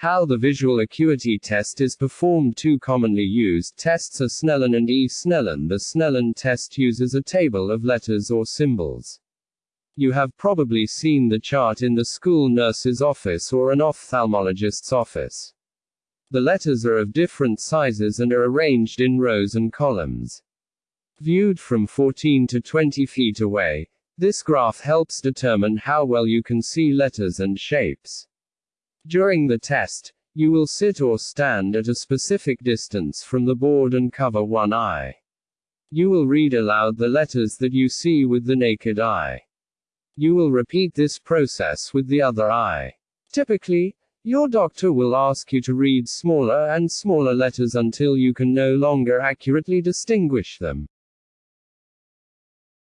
How the visual acuity test is performed Two commonly used tests are Snellen and E. Snellen. The Snellen test uses a table of letters or symbols. You have probably seen the chart in the school nurse's office or an ophthalmologist's office. The letters are of different sizes and are arranged in rows and columns. Viewed from 14 to 20 feet away, this graph helps determine how well you can see letters and shapes. During the test, you will sit or stand at a specific distance from the board and cover one eye. You will read aloud the letters that you see with the naked eye. You will repeat this process with the other eye. Typically, your doctor will ask you to read smaller and smaller letters until you can no longer accurately distinguish them.